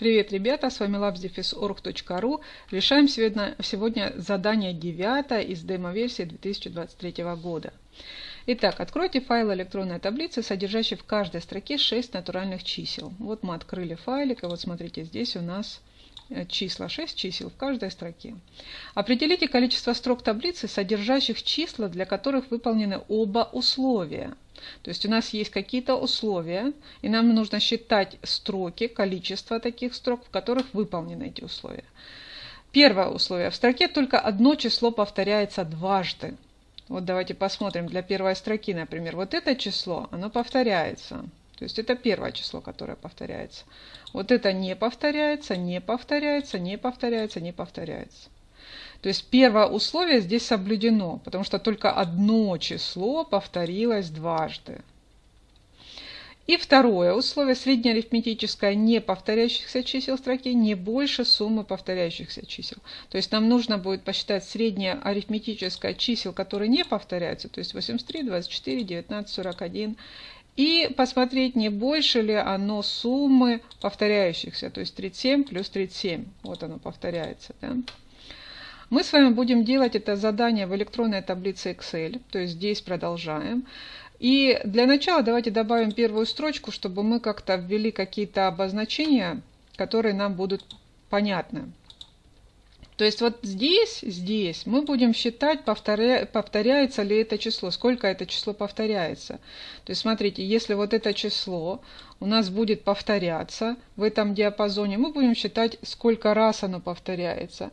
Привет, ребята, с вами labsdefis.org.ru. Решаем сегодня, сегодня задание 9 из демо-версии 2023 года. Итак, откройте файл электронной таблицы, содержащий в каждой строке 6 натуральных чисел. Вот мы открыли файлик, и вот смотрите, здесь у нас числа, 6 чисел в каждой строке. Определите количество строк таблицы, содержащих числа, для которых выполнены оба условия. То есть у нас есть какие-то условия, и нам нужно считать строки, количество таких строк, в которых выполнены эти условия. Первое условие. В строке только одно число повторяется дважды. Вот давайте посмотрим для первой строки, например. Вот это число, оно повторяется. То есть это первое число, которое повторяется. Вот это не повторяется, не повторяется, не повторяется, не повторяется. То есть первое условие здесь соблюдено, потому что только одно число повторилось дважды. И второе условие, среднеарифметическое не повторяющихся чисел строки не больше суммы повторяющихся чисел. То есть нам нужно будет посчитать среднее арифметическое чисел, которые не повторяются, то есть 83, 24, 19, 41, и посмотреть, не больше ли оно суммы повторяющихся, то есть 37 плюс 37, вот оно повторяется. Да? Мы с вами будем делать это задание в электронной таблице Excel, то есть здесь продолжаем. И для начала давайте добавим первую строчку, чтобы мы как-то ввели какие-то обозначения, которые нам будут понятны. То есть вот здесь, здесь мы будем считать, повторя, повторяется ли это число, сколько это число повторяется. То есть смотрите, если вот это число у нас будет повторяться в этом диапазоне, мы будем считать, сколько раз оно повторяется.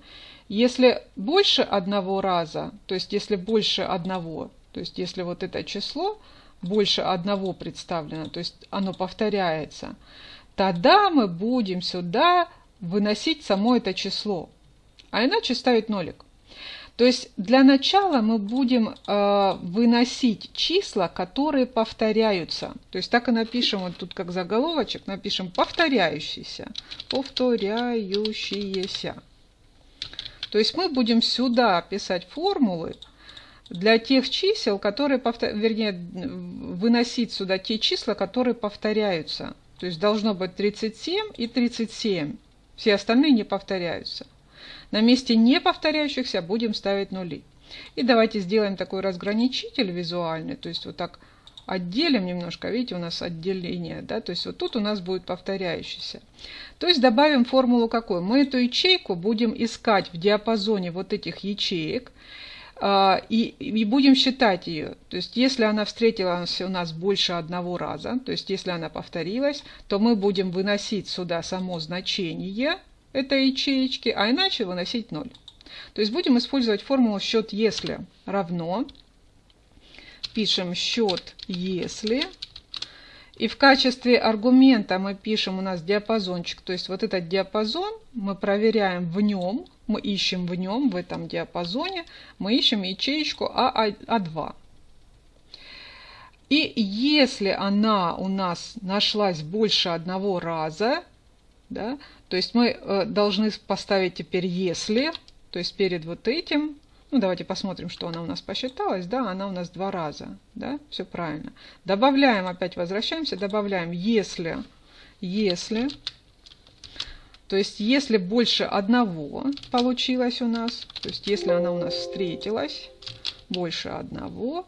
Если больше одного раза, то есть если больше одного, то есть если вот это число больше одного представлено, то есть оно повторяется, тогда мы будем сюда выносить само это число, а иначе ставить нолик. То есть для начала мы будем э, выносить числа, которые повторяются. То есть так и напишем, вот тут как заголовочек, напишем повторяющиеся, повторяющиеся. То есть мы будем сюда писать формулы для тех чисел, которые, повтор... вернее, выносить сюда те числа, которые повторяются. То есть должно быть 37 и 37. Все остальные не повторяются. На месте не повторяющихся будем ставить нули. И давайте сделаем такой разграничитель визуальный. То есть вот так отделим немножко, видите, у нас отделение, да, то есть вот тут у нас будет повторяющийся. То есть добавим формулу какой? Мы эту ячейку будем искать в диапазоне вот этих ячеек, а, и, и будем считать ее. То есть, если она встретилась у нас больше одного раза, то есть, если она повторилась, то мы будем выносить сюда само значение этой ячеечки, а иначе выносить 0. То есть, будем использовать формулу счет если равно пишем счет если. И в качестве аргумента мы пишем у нас диапазончик. То есть вот этот диапазон мы проверяем в нем, мы ищем в нем, в этом диапазоне, мы ищем ячеечку А2. И если она у нас нашлась больше одного раза, да, то есть мы э, должны поставить теперь если, то есть перед вот этим ну, давайте посмотрим, что она у нас посчиталась. Да, она у нас два раза. Да, все правильно. Добавляем, опять возвращаемся, добавляем, если, если, то есть если больше одного получилось у нас, то есть если она у нас встретилась, больше одного,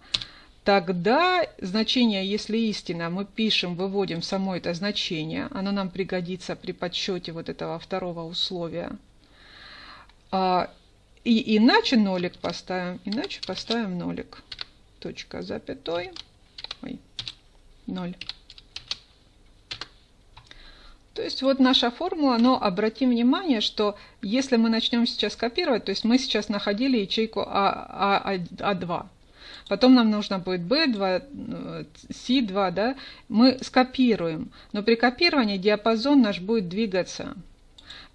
тогда значение, если истина, мы пишем, выводим само это значение, оно нам пригодится при подсчете вот этого второго условия. А, и иначе нолик поставим, иначе поставим нолик. Точка запятой. Ой, ноль. То есть вот наша формула, но обратим внимание, что если мы начнем сейчас копировать, то есть мы сейчас находили ячейку А, а, А2, потом нам нужно будет B2, C2, да, мы скопируем, но при копировании диапазон наш будет двигаться.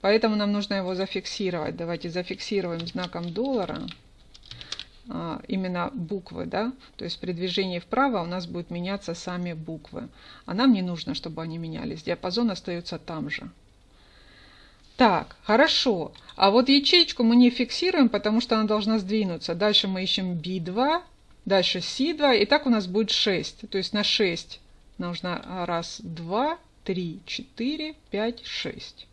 Поэтому нам нужно его зафиксировать. Давайте зафиксируем знаком доллара а, именно буквы, да, то есть при движении вправо у нас будут меняться сами буквы. А нам не нужно, чтобы они менялись. Диапазон остается там же. Так, хорошо. А вот ячеечку мы не фиксируем, потому что она должна сдвинуться. Дальше мы ищем B2, дальше C2, и так у нас будет 6. То есть на 6 нужно раз, два, три, четыре, пять, шесть.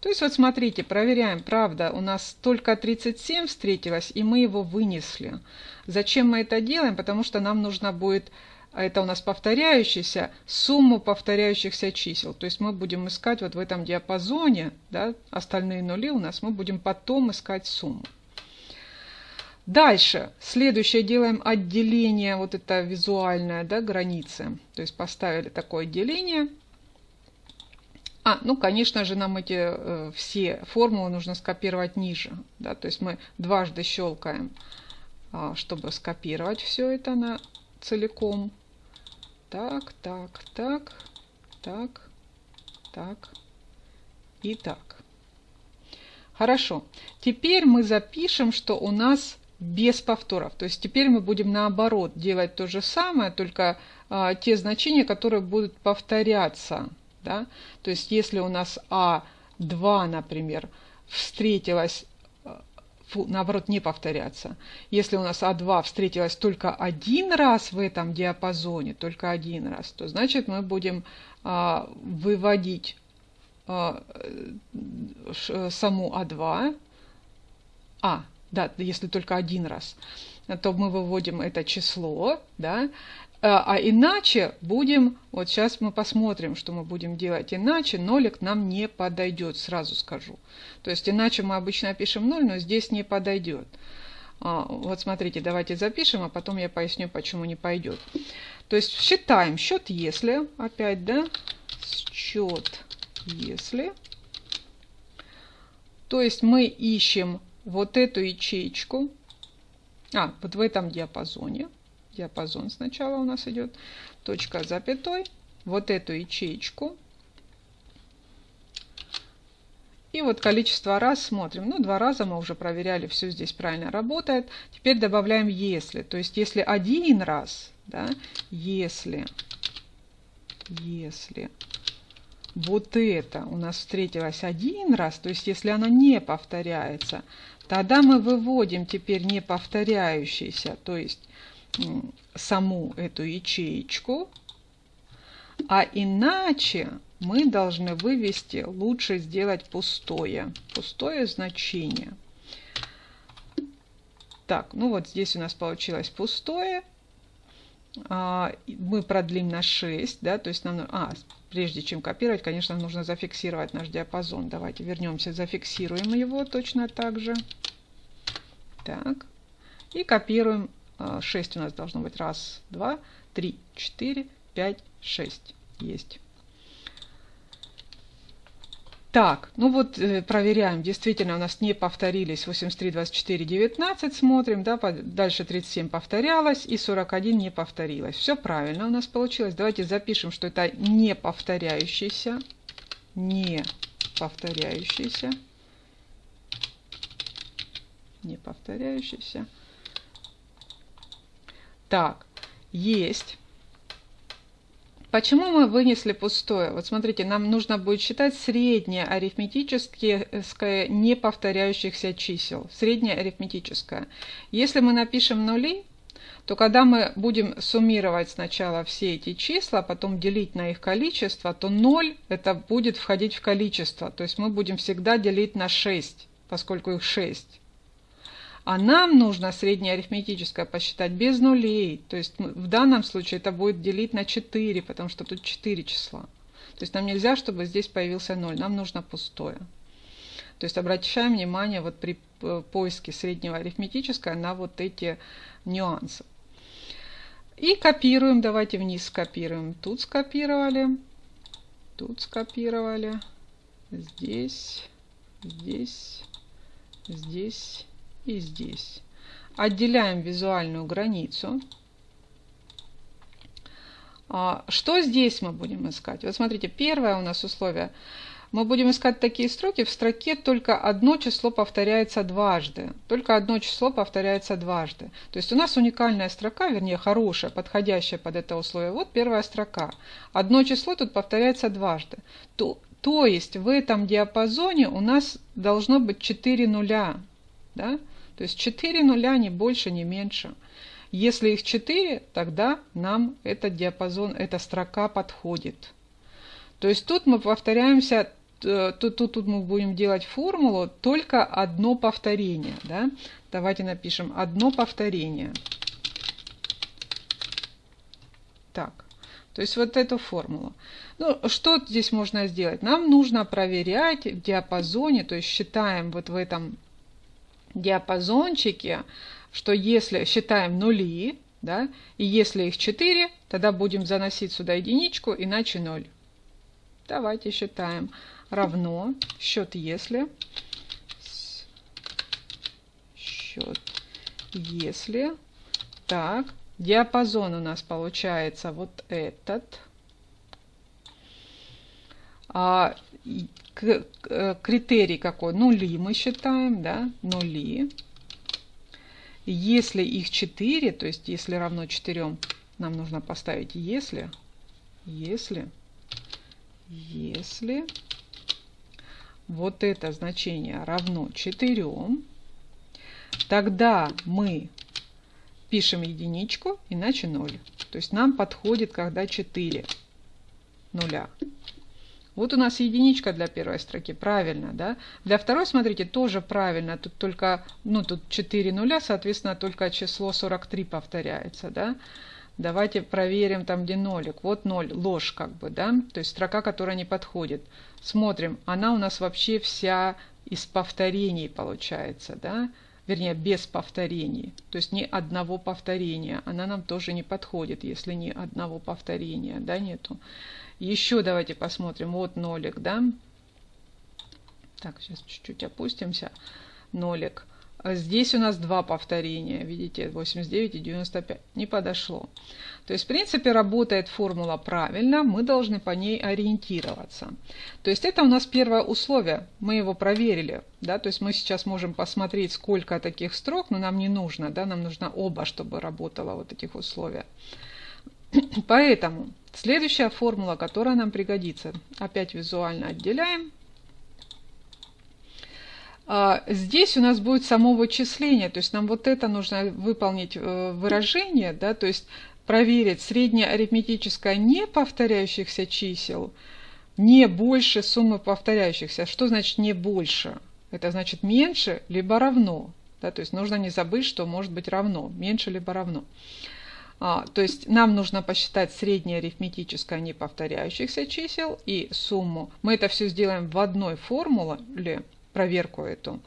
То есть вот смотрите, проверяем, правда, у нас только 37 встретилось, и мы его вынесли. Зачем мы это делаем? Потому что нам нужно будет, а это у нас повторяющийся, сумму повторяющихся чисел. То есть мы будем искать вот в этом диапазоне, да, остальные нули у нас, мы будем потом искать сумму. Дальше, следующее делаем отделение, вот это визуальное, да, границы. То есть поставили такое деление. А, ну, конечно же, нам эти э, все формулы нужно скопировать ниже. Да, то есть мы дважды щелкаем, э, чтобы скопировать все это на целиком. Так, так, так, так, так и так. Хорошо. Теперь мы запишем, что у нас без повторов. То есть теперь мы будем наоборот делать то же самое, только а, те значения, которые будут повторяться. Да? То есть если у нас А2, например, встретилась, а, наоборот, не повторяться. Если у нас А2 встретилась только один раз в этом диапазоне, только один раз, то значит мы будем а, выводить а, саму А2, А, да, если только один раз, то мы выводим это число, да, а, а иначе будем, вот сейчас мы посмотрим, что мы будем делать иначе, нолик нам не подойдет, сразу скажу. То есть иначе мы обычно пишем 0, но здесь не подойдет. А, вот смотрите, давайте запишем, а потом я поясню, почему не пойдет. То есть считаем счет если, опять, да, счет если. То есть мы ищем вот эту ячейку, а, вот в этом диапазоне, диапазон сначала у нас идет, точка запятой, вот эту ячейку, и вот количество раз смотрим. Ну, два раза мы уже проверяли, все здесь правильно работает. Теперь добавляем если. То есть, если один раз, да, если, если вот это у нас встретилось один раз, то есть, если оно не повторяется, Тогда мы выводим теперь не повторяющийся, то есть саму эту ячеечку, а иначе мы должны вывести, лучше сделать пустое, пустое значение. Так, ну вот здесь у нас получилось пустое. А, мы продлим на 6, да, то есть нам, а, прежде чем копировать, конечно, нужно зафиксировать наш диапазон. Давайте вернемся, зафиксируем его точно так же. Так, и копируем. 6 а, у нас должно быть. Раз, два, три, четыре, пять, шесть. Есть. Так, ну вот э, проверяем, действительно у нас не повторились 83, 24, 19, смотрим, да, дальше 37 повторялось и 41 не повторилось. Все правильно у нас получилось. Давайте запишем, что это не повторяющийся, не повторяющийся, не повторяющийся. Так, есть. Почему мы вынесли пустое? Вот смотрите, нам нужно будет считать среднее арифметическое не повторяющихся чисел. Среднее арифметическое. Если мы напишем нули, то когда мы будем суммировать сначала все эти числа, потом делить на их количество, то 0 это будет входить в количество. То есть мы будем всегда делить на 6, поскольку их 6. А нам нужно среднее арифметическое посчитать без нулей. То есть в данном случае это будет делить на 4, потому что тут 4 числа. То есть нам нельзя, чтобы здесь появился 0. Нам нужно пустое. То есть обращаем внимание вот при э, поиске среднего арифметического на вот эти нюансы. И копируем. Давайте вниз скопируем. Тут скопировали. Тут скопировали. Здесь. Здесь. Здесь и здесь. Отделяем визуальную границу. А, что здесь мы будем искать? Вот смотрите, первое у нас условие. Мы будем искать такие строки. В строке только одно число повторяется дважды. Только одно число повторяется дважды. То есть у нас уникальная строка, вернее хорошая, подходящая под это условие. Вот первая строка. Одно число тут повторяется дважды. То, то есть в этом диапазоне у нас должно быть 4 нуля. Да? То есть 4 нуля, ни больше, ни меньше. Если их 4, тогда нам этот диапазон, эта строка подходит. То есть тут мы повторяемся э, тут, тут, тут мы будем делать формулу только одно повторение. Да? Давайте напишем одно повторение. Так, то есть вот эту формулу. Ну, что здесь можно сделать? Нам нужно проверять в диапазоне, то есть считаем вот в этом диапазончике, что если считаем нули, да, и если их 4, тогда будем заносить сюда единичку, иначе 0. Давайте считаем. Равно счет если. Счет если. Так, диапазон у нас получается вот этот. А, критерий какой? Нули мы считаем, да, нули. Если их 4, то есть если равно 4, нам нужно поставить если, если если вот это значение равно 4, тогда мы пишем единичку, иначе 0. То есть нам подходит, когда 4 нуля. Вот у нас единичка для первой строки, правильно, да? Для второй, смотрите, тоже правильно, тут только, ну, тут 4 нуля, соответственно, только число 43 повторяется, да? Давайте проверим там, где нолик. Вот ноль, ложь как бы, да? То есть строка, которая не подходит. Смотрим, она у нас вообще вся из повторений получается, да? Вернее, без повторений. То есть ни одного повторения. Она нам тоже не подходит, если ни одного повторения, да, нету. Еще давайте посмотрим. Вот нолик, да? Так, сейчас чуть-чуть опустимся. Нолик. Здесь у нас два повторения, видите, 89 и 95. Не подошло. То есть, в принципе, работает формула правильно, мы должны по ней ориентироваться. То есть, это у нас первое условие, мы его проверили. Да? То есть, мы сейчас можем посмотреть, сколько таких строк, но нам не нужно, да? нам нужно оба, чтобы работало вот этих условия. Поэтому следующая формула, которая нам пригодится, опять визуально отделяем. А, здесь у нас будет само вычисление, то есть нам вот это нужно выполнить э, выражение, да, то есть проверить среднее арифметическое не повторяющихся чисел не больше суммы повторяющихся. Что значит не больше? Это значит меньше либо равно. Да, то есть нужно не забыть, что может быть равно, меньше либо равно. А, то есть нам нужно посчитать среднее арифметическое не повторяющихся чисел и сумму. Мы это все сделаем в одной формуле проверку эту.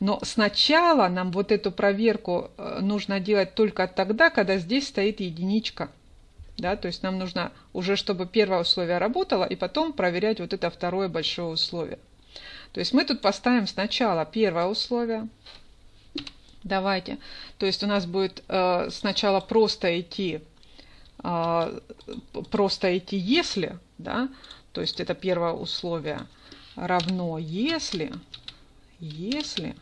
Но сначала нам вот эту проверку э, нужно делать только тогда, когда здесь стоит единичка. Да, то есть нам нужно уже, чтобы первое условие работало, и потом проверять вот это второе большое условие. То есть мы тут поставим сначала первое условие. Давайте. То есть у нас будет э, сначала просто идти, э, просто идти если, да, то есть это первое условие равно если если...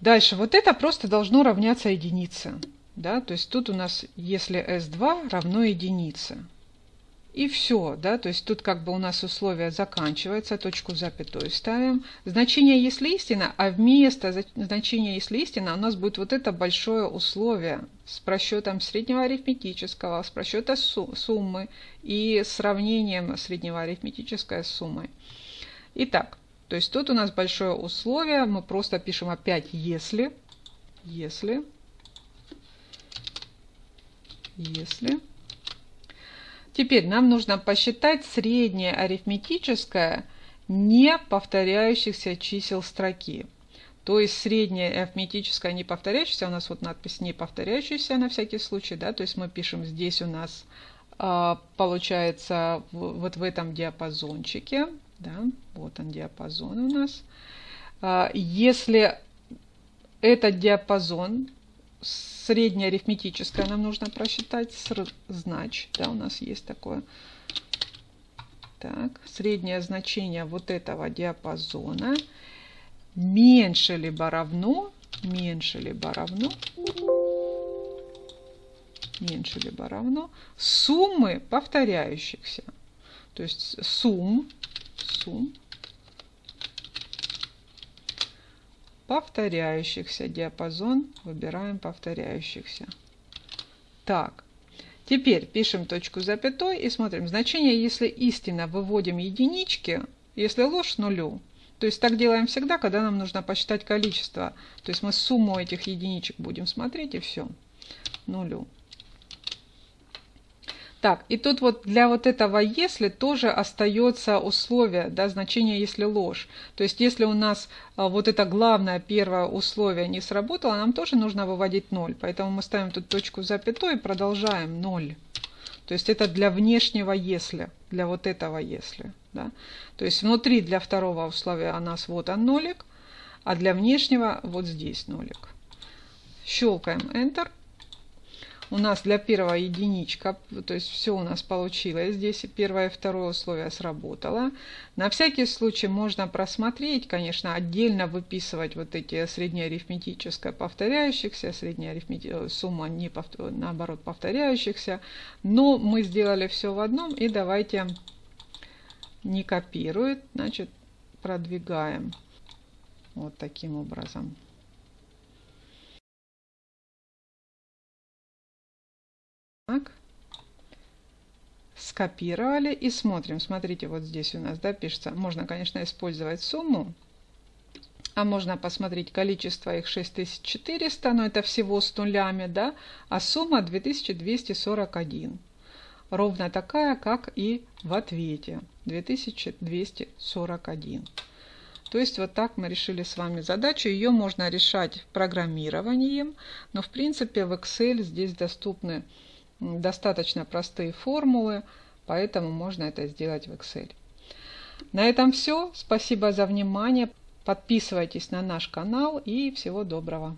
Дальше, вот это просто должно равняться единице. Да? То есть тут у нас, если S2 равно единице. И все, да, то есть тут как бы у нас условие заканчивается, точку запятой ставим. Значение если истина, а вместо значения если истина у нас будет вот это большое условие с просчетом среднего арифметического, с просчета суммы и сравнением среднего арифметической с суммой. Итак, то есть тут у нас большое условие, мы просто пишем опять если, если, если. Теперь нам нужно посчитать среднее арифметическое не повторяющихся чисел строки. То есть среднее арифметическое не повторяющееся, у нас вот надпись не повторяющаяся на всякий случай, да, то есть мы пишем здесь у нас а, получается вот в этом диапазончике, да, вот он диапазон у нас. А, если этот диапазон среднее арифметическое нам нужно просчитать, знач, да, у нас есть такое. Так, среднее значение вот этого диапазона меньше либо равно, меньше либо равно, меньше либо равно суммы повторяющихся. То есть сумм сумм повторяющихся диапазон выбираем повторяющихся так Теперь пишем точку запятой и смотрим. Значение, если истина, выводим единички, если ложь нулю. То есть так делаем всегда, когда нам нужно посчитать количество. То есть мы сумму этих единичек будем смотреть и все. Нулю. Так, и тут вот для вот этого «если» тоже остается условие, да, значение «если ложь». То есть если у нас а, вот это главное первое условие не сработало, нам тоже нужно выводить 0. Поэтому мы ставим тут точку запятой и продолжаем 0. То есть это для внешнего «если», для вот этого «если». Да? То есть внутри для второго условия у нас вот он нолик, а для внешнего вот здесь нолик. Щелкаем Enter у нас для первого единичка, то есть все у нас получилось. Здесь первое и второе условие сработало. На всякий случай можно просмотреть, конечно, отдельно выписывать вот эти среднеарифметическое повторяющихся, средняя э, сумма не повтор, наоборот повторяющихся. Но мы сделали все в одном и давайте не копирует, значит продвигаем вот таким образом. Так. Скопировали и смотрим. Смотрите, вот здесь у нас да, пишется. Можно, конечно, использовать сумму. А можно посмотреть количество их 6400, но это всего с нулями, да, а сумма 2241. Ровно такая, как и в ответе. 2241. То есть вот так мы решили с вами задачу. Ее можно решать программированием, но в принципе в Excel здесь доступны достаточно простые формулы, поэтому можно это сделать в Excel. На этом все. Спасибо за внимание. Подписывайтесь на наш канал и всего доброго.